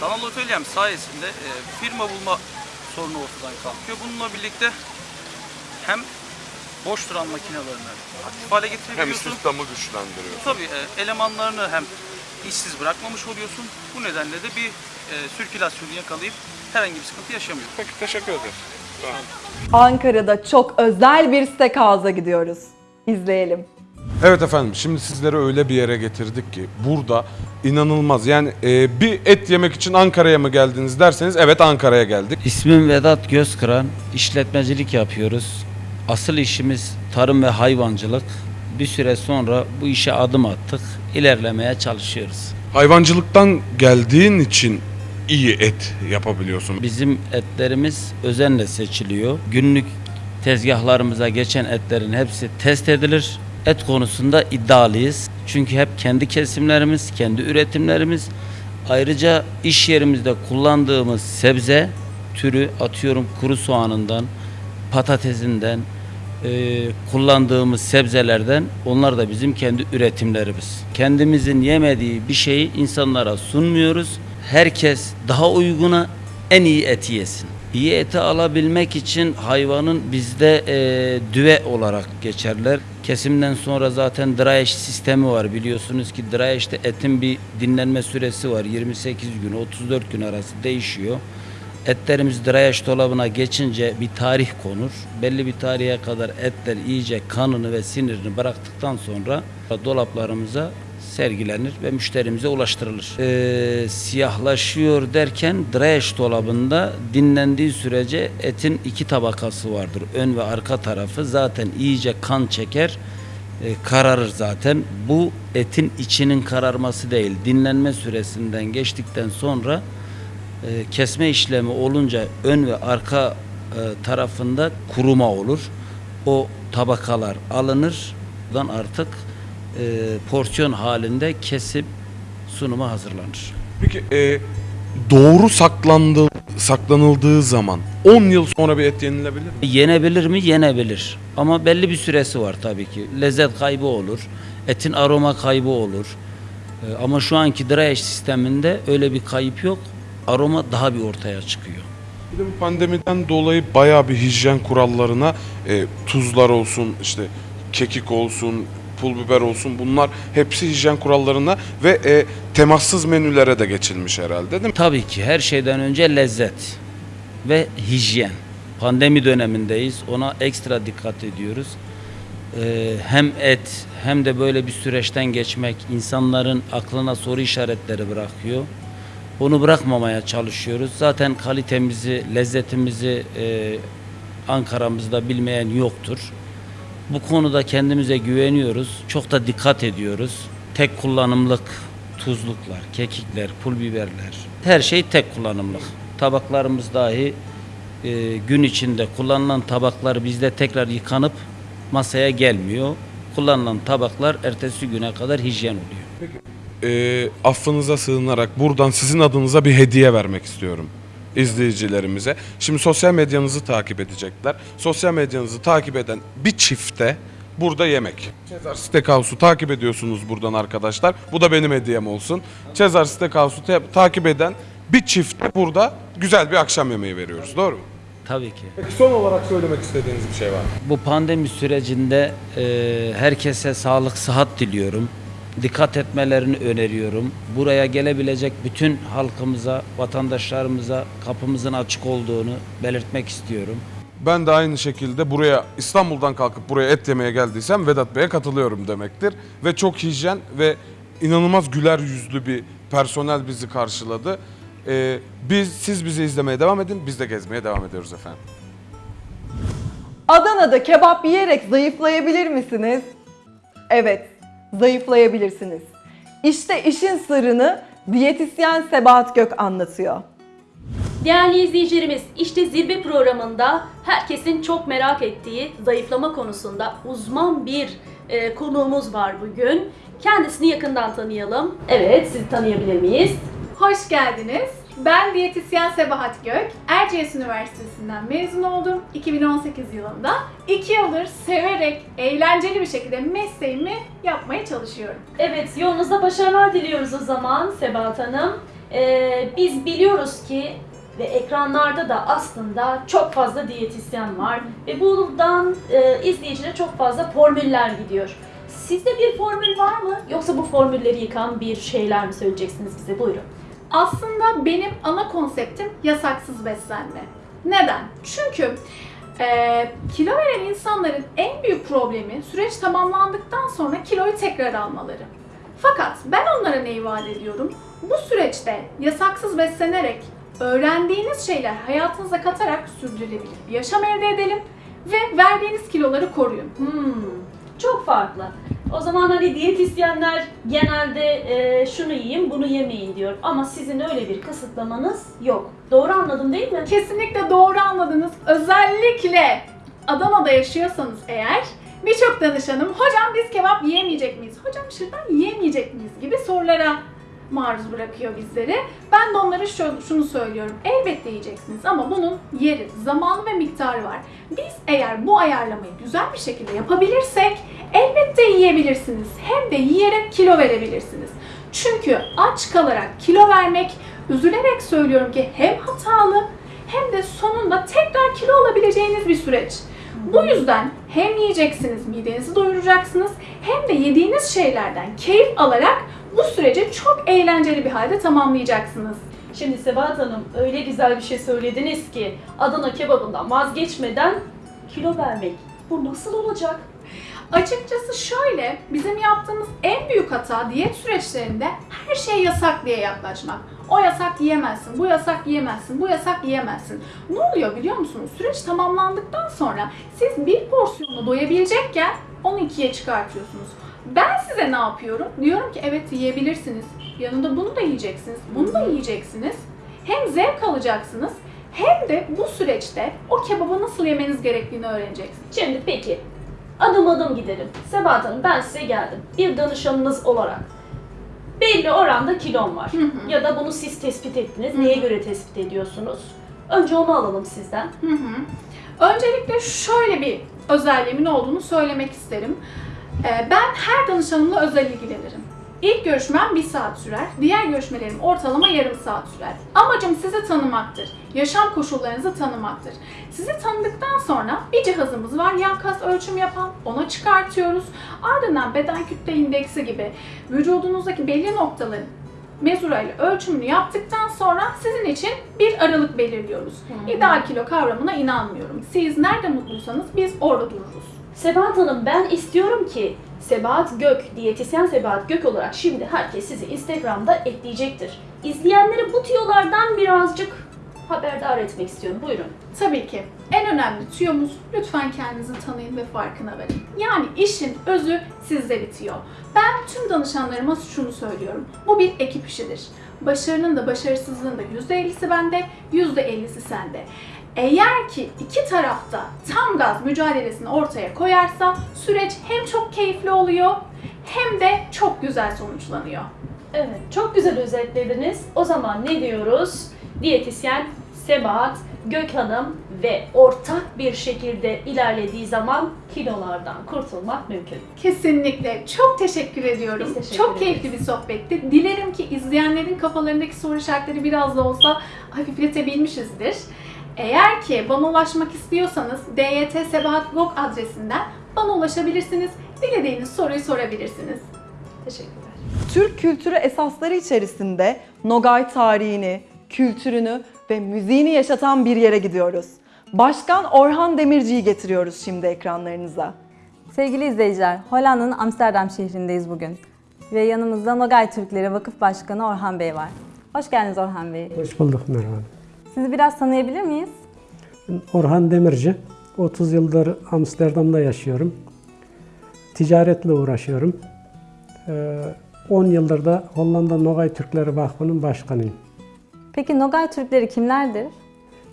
Sanal atölyem sayesinde e, firma bulma sorunu ortadan kalkıyor. Bununla birlikte hem boş duran makinelerini aktif hale Hem getirebiliyorsun. istihdamı güçlendiriyor. Tabii e, elemanlarını hem işsiz bırakmamış oluyorsun. Bu nedenle de bir e, sirkülasyonu yakalayıp herhangi bir sıkıntı yaşamıyorsun. Peki teşekkür ederiz. Ankara'da çok özel bir steakhouse'a gidiyoruz. İzleyelim. Evet efendim şimdi sizleri öyle bir yere getirdik ki burada inanılmaz yani e, bir et yemek için Ankara'ya mı geldiniz derseniz evet Ankara'ya geldik. İsmim Vedat Gözkıran. İşletmecilik yapıyoruz. Asıl işimiz tarım ve hayvancılık. Bir süre sonra bu işe adım attık. İlerlemeye çalışıyoruz. Hayvancılıktan geldiğin için iyi et yapabiliyorsun. Bizim etlerimiz özenle seçiliyor. Günlük tezgahlarımıza geçen etlerin hepsi test edilir. Et konusunda iddialıyız. Çünkü hep kendi kesimlerimiz, kendi üretimlerimiz. Ayrıca iş yerimizde kullandığımız sebze türü atıyorum kuru soğanından, patatesinden, e, kullandığımız sebzelerden onlar da bizim kendi üretimlerimiz. Kendimizin yemediği bir şeyi insanlara sunmuyoruz. Herkes daha uyguna en iyi eti yesin. İyi eti alabilmek için hayvanın bizde e, düve olarak geçerler. Kesimden sonra zaten dry sistemi var. Biliyorsunuz ki dry etin bir dinlenme süresi var. 28 gün 34 gün arası değişiyor. Etlerimiz age dolabına geçince bir tarih konur. Belli bir tarihe kadar etler iyice kanını ve sinirini bıraktıktan sonra dolaplarımıza sergilenir ve müşterimize ulaştırılır. Ee, siyahlaşıyor derken age dolabında dinlendiği sürece etin iki tabakası vardır. Ön ve arka tarafı zaten iyice kan çeker e, kararır zaten. Bu etin içinin kararması değil. Dinlenme süresinden geçtikten sonra e, kesme işlemi olunca ön ve arka e, tarafında kuruma olur. O tabakalar alınır. Buradan artık e, porsiyon halinde kesip sunuma hazırlanır. Peki e, doğru saklandığı, saklanıldığı zaman 10 yıl sonra bir et yenilebilir mi? Yenebilir mi? Yenebilir. Ama belli bir süresi var tabii ki. Lezzet kaybı olur. Etin aroma kaybı olur. E, Ama şu anki dry sisteminde öyle bir kayıp yok. Aroma daha bir ortaya çıkıyor. Bir de bu pandemiden dolayı bayağı bir hijyen kurallarına e, tuzlar olsun, işte kekik olsun, pul biber olsun bunlar hepsi hijyen kurallarına ve e, temassız menülere de geçilmiş herhalde değil mi? Tabii ki her şeyden önce lezzet ve hijyen. Pandemi dönemindeyiz. Ona ekstra dikkat ediyoruz. Ee, hem et hem de böyle bir süreçten geçmek insanların aklına soru işaretleri bırakıyor. Onu bırakmamaya çalışıyoruz. Zaten kalitemizi, lezzetimizi e, Ankara'mızda bilmeyen yoktur. Bu konuda kendimize güveniyoruz. Çok da dikkat ediyoruz. Tek kullanımlık tuzluklar, kekikler, pul biberler. Her şey tek kullanımlık. Tabaklarımız dahi e, gün içinde kullanılan tabaklar bizde tekrar yıkanıp masaya gelmiyor. Kullanılan tabaklar ertesi güne kadar hijyen oluyor. E, affınıza sığınarak buradan sizin adınıza bir hediye vermek istiyorum izleyicilerimize. Şimdi sosyal medyanızı takip edecekler. Sosyal medyanızı takip eden bir çifte burada yemek. Cezar Steakhouse'u takip ediyorsunuz buradan arkadaşlar. Bu da benim hediyem olsun. Cezar Steakhouse'u te- takip eden bir çifte burada güzel bir akşam yemeği veriyoruz. Doğru mu? Tabii ki. Peki son olarak söylemek istediğiniz bir şey var mı? Bu pandemi sürecinde e, herkese sağlık, sıhhat diliyorum. Dikkat etmelerini öneriyorum. Buraya gelebilecek bütün halkımıza, vatandaşlarımıza kapımızın açık olduğunu belirtmek istiyorum. Ben de aynı şekilde buraya İstanbul'dan kalkıp buraya et yemeye geldiysem Vedat Bey'e katılıyorum demektir. Ve çok hijyen ve inanılmaz güler yüzlü bir personel bizi karşıladı. Ee, biz Siz bizi izlemeye devam edin, biz de gezmeye devam ediyoruz efendim. Adana'da kebap yiyerek zayıflayabilir misiniz? Evet, zayıflayabilirsiniz. İşte işin sırrını diyetisyen Sebahat Gök anlatıyor. Değerli izleyicilerimiz, işte zirve programında herkesin çok merak ettiği zayıflama konusunda uzman bir e, konuğumuz var bugün. Kendisini yakından tanıyalım. Evet, sizi tanıyabilir miyiz? Hoş geldiniz. Ben diyetisyen Sebahat Gök. Erciyes Üniversitesi'nden mezun oldum 2018 yılında. 2 yıldır severek, eğlenceli bir şekilde mesleğimi yapmaya çalışıyorum. Evet, yolunuzda başarılar diliyoruz o zaman Sebahat Hanım. Ee, biz biliyoruz ki ve ekranlarda da aslında çok fazla diyetisyen var ve buradan e, izleyicilere çok fazla formüller gidiyor. Sizde bir formül var mı? Yoksa bu formülleri yıkan bir şeyler mi söyleyeceksiniz bize? Buyurun. Aslında benim ana konseptim yasaksız beslenme. Neden? Çünkü e, kilo veren insanların en büyük problemi süreç tamamlandıktan sonra kiloyu tekrar almaları. Fakat ben onlara neyi vaat ediyorum? Bu süreçte yasaksız beslenerek öğrendiğiniz şeyler hayatınıza katarak sürdürülebilir bir yaşam elde edelim ve verdiğiniz kiloları koruyun. Hmm, çok farklı. O zaman hani diyetisyenler genelde e, şunu yiyin, bunu yemeyin diyor. Ama sizin öyle bir kısıtlamanız yok. Doğru anladım değil mi? Kesinlikle doğru anladınız. Özellikle Adana'da yaşıyorsanız eğer birçok danışanım hocam biz kebap yiyemeyecek miyiz? Hocam şırdan yiyemeyecek miyiz? gibi sorulara maruz bırakıyor bizleri. Ben de onlara şu, şunu söylüyorum. Elbette yiyeceksiniz ama bunun yeri, zamanı ve miktarı var. Biz eğer bu ayarlamayı güzel bir şekilde yapabilirsek elbette yiyebilirsiniz. Hem de yiyerek kilo verebilirsiniz. Çünkü aç kalarak kilo vermek, üzülerek söylüyorum ki hem hatalı hem de sonunda tekrar kilo alabileceğiniz bir süreç. Bu yüzden hem yiyeceksiniz, midenizi doyuracaksınız hem de yediğiniz şeylerden keyif alarak bu süreci çok eğlenceli bir halde tamamlayacaksınız. Şimdi Sebahat Hanım öyle güzel bir şey söylediniz ki Adana kebabından vazgeçmeden kilo vermek. Bu nasıl olacak? Açıkçası şöyle, bizim yaptığımız en büyük hata diyet süreçlerinde her şey yasak diye yaklaşmak. O yasak yiyemezsin, bu yasak yiyemezsin, bu yasak yiyemezsin. Ne oluyor biliyor musunuz? Süreç tamamlandıktan sonra siz bir porsiyonla doyabilecekken onu ikiye çıkartıyorsunuz. Ben size ne yapıyorum? Diyorum ki evet yiyebilirsiniz. Yanında bunu da yiyeceksiniz, bunu da yiyeceksiniz. Hem zevk alacaksınız hem de bu süreçte o kebabı nasıl yemeniz gerektiğini öğreneceksiniz. Şimdi peki adım adım gidelim. Sebahat Hanım ben size geldim. Bir danışanınız olarak. Belli oranda kilom var. Ya da bunu siz tespit ettiniz. Neye göre tespit ediyorsunuz? Önce onu alalım sizden. Hı hı. Öncelikle şöyle bir özelliğimin olduğunu söylemek isterim. Ee, Ben her danışanımla özel ilgilenirim. İlk görüşmem bir saat sürer, diğer görüşmelerim ortalama yarım saat sürer. Amacım sizi tanımaktır, yaşam koşullarınızı tanımaktır. Sizi tanıdıktan sonra bir cihazımız var yan kas ölçüm yapan, ona çıkartıyoruz. Ardından beden kütle indeksi gibi vücudunuzdaki belli noktaların mezurayla ölçümünü yaptıktan sonra sizin için bir aralık belirliyoruz. İdeal kilo kavramına inanmıyorum. Siz nerede mutluysanız biz orada dururuz. Sebahat Hanım ben istiyorum ki Sebahat Gök, diyetisyen Sebahat Gök olarak şimdi herkes sizi Instagram'da ekleyecektir. İzleyenleri bu tüyolardan birazcık haberdar etmek istiyorum. Buyurun. Tabii ki. En önemli tüyomuz lütfen kendinizi tanıyın ve farkına varın. Yani işin özü sizde bitiyor. Ben tüm danışanlarıma şunu söylüyorum. Bu bir ekip işidir. Başarının da başarısızlığın da %50'si bende, %50'si sende. Eğer ki iki tarafta tam gaz mücadelesini ortaya koyarsa süreç hem çok keyifli oluyor hem de çok güzel sonuçlanıyor. Evet, çok güzel özetlediniz. O zaman ne diyoruz? Diyetisyen Sebahat Gök Hanım ve ortak bir şekilde ilerlediği zaman kilolardan kurtulmak mümkün. Kesinlikle. Çok teşekkür ediyorum. Biz teşekkür Çok ederiz. keyifli bir sohbetti. Dilerim ki izleyenlerin kafalarındaki soru işaretleri biraz da olsa hafifletebilmişizdir. Eğer ki bana ulaşmak istiyorsanız DYT Sebahat Blog adresinden bana ulaşabilirsiniz. Dilediğiniz soruyu sorabilirsiniz. Teşekkürler. Türk kültürü esasları içerisinde Nogay tarihini, kültürünü ve müziğini yaşatan bir yere gidiyoruz. Başkan Orhan Demirci'yi getiriyoruz şimdi ekranlarınıza. Sevgili izleyiciler, Hollanda'nın Amsterdam şehrindeyiz bugün. Ve yanımızda Nogay Türkleri Vakıf Başkanı Orhan Bey var. Hoş geldiniz Orhan Bey. Hoş bulduk merhaba. Sizi biraz tanıyabilir miyiz? Orhan Demirci. 30 yıldır Amsterdam'da yaşıyorum. Ticaretle uğraşıyorum. Ee, 10 yıldır da Hollanda Nogay Türkleri Vakfı'nın başkanıyım. Peki Nogay Türkleri kimlerdir?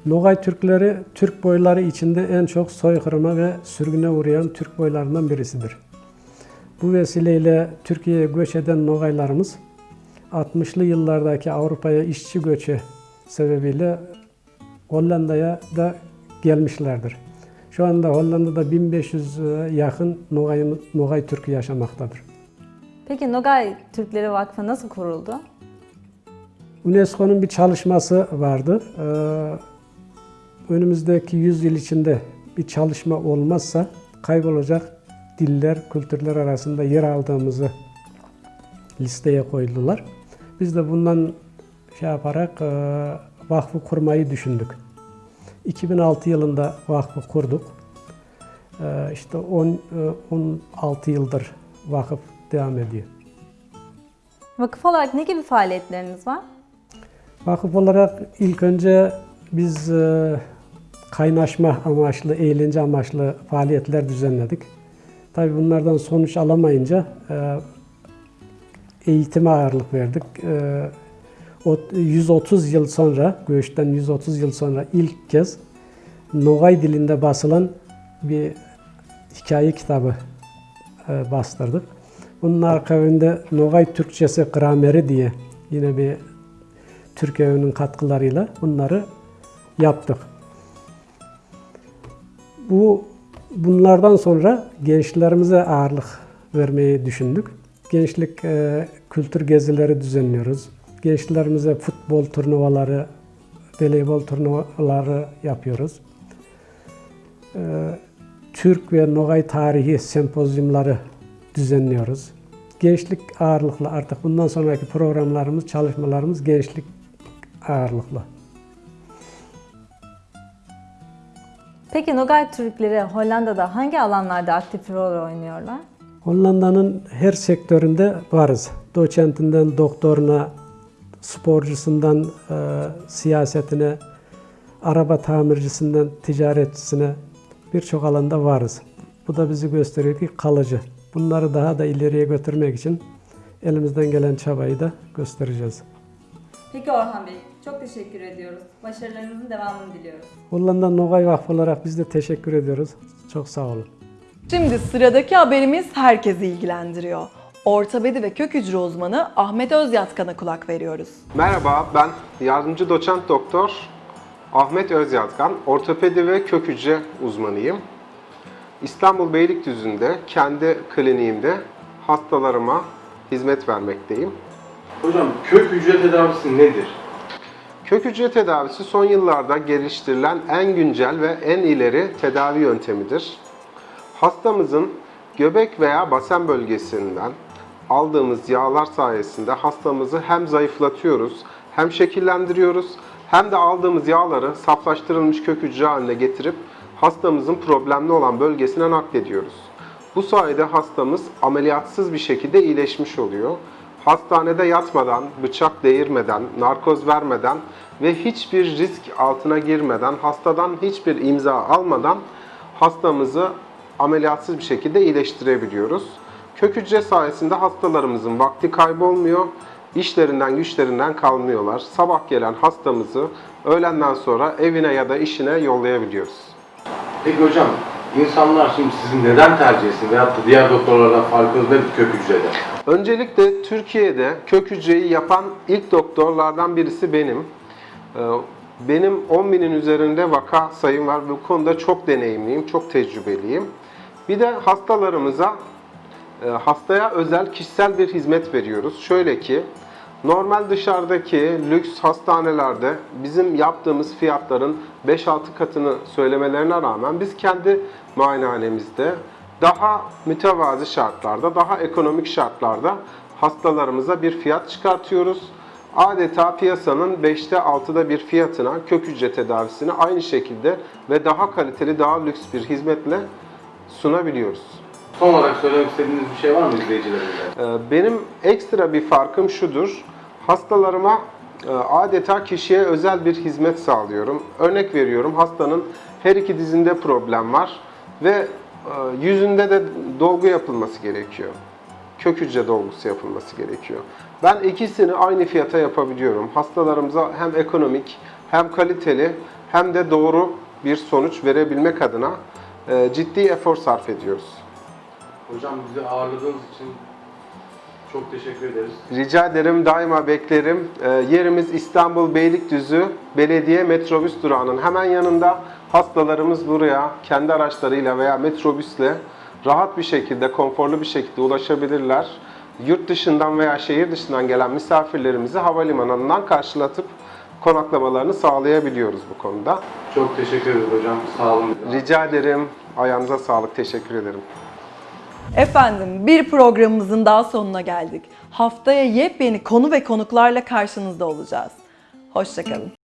Nogay Türkleri, Türk boyları içinde en çok soykırıma ve sürgüne uğrayan Türk boylarından birisidir. Bu vesileyle Türkiye'ye göç eden Nogaylarımız 60'lı yıllardaki Avrupa'ya işçi göçü sebebiyle Hollanda'ya da gelmişlerdir. Şu anda Hollanda'da 1500 yakın Nogay, Nogay Türk'ü yaşamaktadır. Peki Nogay Türkleri Vakfı nasıl kuruldu? UNESCO'nun bir çalışması vardı. Ee, önümüzdeki 100 yıl içinde bir çalışma olmazsa kaybolacak diller, kültürler arasında yer aldığımızı listeye koydular. Biz de bundan şey yaparak e, vakfı kurmayı düşündük. 2006 yılında vakfı kurduk. E, işte 10, e, 16 yıldır vakıf devam ediyor. Vakıf olarak ne gibi faaliyetleriniz var? Vakıf olarak ilk önce biz e, kaynaşma amaçlı, eğlence amaçlı faaliyetler düzenledik. Tabii bunlardan sonuç alamayınca e, eğitime ağırlık verdik. E, 130 yıl sonra, göçten 130 yıl sonra ilk kez Nogay dilinde basılan bir hikaye kitabı e, bastırdık. Bunun akabinde Nogay Türkçesi Grameri diye yine bir Türk Evi'nin katkılarıyla bunları yaptık. Bu bunlardan sonra gençlerimize ağırlık vermeyi düşündük. Gençlik e, kültür gezileri düzenliyoruz. Gençlerimize futbol turnuvaları, voleybol turnuvaları yapıyoruz. E, Türk ve Nogay tarihi sempozyumları düzenliyoruz. Gençlik ağırlıklı artık bundan sonraki programlarımız, çalışmalarımız gençlik ağırlıklı. Peki Nogay Türkleri Hollanda'da hangi alanlarda aktif rol oynuyorlar? Hollanda'nın her sektöründe varız. Doçentinden doktoruna, sporcusundan e, siyasetine, araba tamircisinden ticaretçisine birçok alanda varız. Bu da bizi gösteriyor ki kalıcı. Bunları daha da ileriye götürmek için elimizden gelen çabayı da göstereceğiz. Peki Orhan Bey, çok teşekkür ediyoruz. Başarılarınızın devamını diliyoruz. Hollanda Nogay Vakfı olarak biz de teşekkür ediyoruz. Çok sağ olun. Şimdi sıradaki haberimiz herkesi ilgilendiriyor. Ortopedi ve kök hücre uzmanı Ahmet Özyatkan'a kulak veriyoruz. Merhaba, ben yardımcı doçent doktor Ahmet Özyatkan, ortopedi ve kök hücre uzmanıyım. İstanbul Beylikdüzü'nde kendi kliniğimde hastalarıma hizmet vermekteyim. Hocam kök hücre tedavisi nedir? Kök hücre tedavisi son yıllarda geliştirilen en güncel ve en ileri tedavi yöntemidir. Hastamızın göbek veya basen bölgesinden aldığımız yağlar sayesinde hastamızı hem zayıflatıyoruz, hem şekillendiriyoruz, hem de aldığımız yağları saflaştırılmış kök hücre haline getirip hastamızın problemli olan bölgesine naklediyoruz. Bu sayede hastamız ameliyatsız bir şekilde iyileşmiş oluyor. Hastanede yatmadan, bıçak değirmeden, narkoz vermeden ve hiçbir risk altına girmeden, hastadan hiçbir imza almadan hastamızı ameliyatsız bir şekilde iyileştirebiliyoruz. Kök hücre sayesinde hastalarımızın vakti kaybolmuyor, işlerinden güçlerinden kalmıyorlar. Sabah gelen hastamızı öğlenden sonra evine ya da işine yollayabiliyoruz. Peki hocam insanlar şimdi sizi neden tercih etsin veyahut da diğer doktorlardan farkınız nedir kök hücrede? Öncelikle Türkiye'de kök hücreyi yapan ilk doktorlardan birisi benim. Ee, Benim 10 binin üzerinde vaka sayım var. Bu konuda çok deneyimliyim, çok tecrübeliyim. Bir de hastalarımıza, hastaya özel kişisel bir hizmet veriyoruz. Şöyle ki, normal dışarıdaki lüks hastanelerde bizim yaptığımız fiyatların 5-6 katını söylemelerine rağmen biz kendi muayenehanemizde daha mütevazi şartlarda, daha ekonomik şartlarda hastalarımıza bir fiyat çıkartıyoruz. Adeta piyasanın 5'te 6'da bir fiyatına kök hücre tedavisini aynı şekilde ve daha kaliteli, daha lüks bir hizmetle sunabiliyoruz. Son olarak söylemek istediğiniz bir şey var mı izleyicilerimize? Ee, Benim ekstra bir farkım şudur. Hastalarıma e, adeta kişiye özel bir hizmet sağlıyorum. Örnek veriyorum hastanın her iki dizinde problem var ve e, yüzünde de dolgu yapılması gerekiyor. Kök hücre dolgusu yapılması gerekiyor. Ben ikisini aynı fiyata yapabiliyorum. Hastalarımıza hem ekonomik hem kaliteli hem de doğru bir sonuç verebilmek adına e, ciddi efor sarf ediyoruz. Hocam bizi ağırladığınız için çok teşekkür ederiz. Rica ederim, daima beklerim. Ee, yerimiz İstanbul Beylikdüzü Belediye Metrobüs durağının hemen yanında. Hastalarımız buraya kendi araçlarıyla veya metrobüsle rahat bir şekilde, konforlu bir şekilde ulaşabilirler. Yurt dışından veya şehir dışından gelen misafirlerimizi havalimanından karşılatıp konaklamalarını sağlayabiliyoruz bu konuda. Çok teşekkür ederiz hocam. Sağ olun. Rica ederim. Ayağınıza sağlık. Teşekkür ederim. Efendim bir programımızın daha sonuna geldik. Haftaya yepyeni konu ve konuklarla karşınızda olacağız. Hoşçakalın.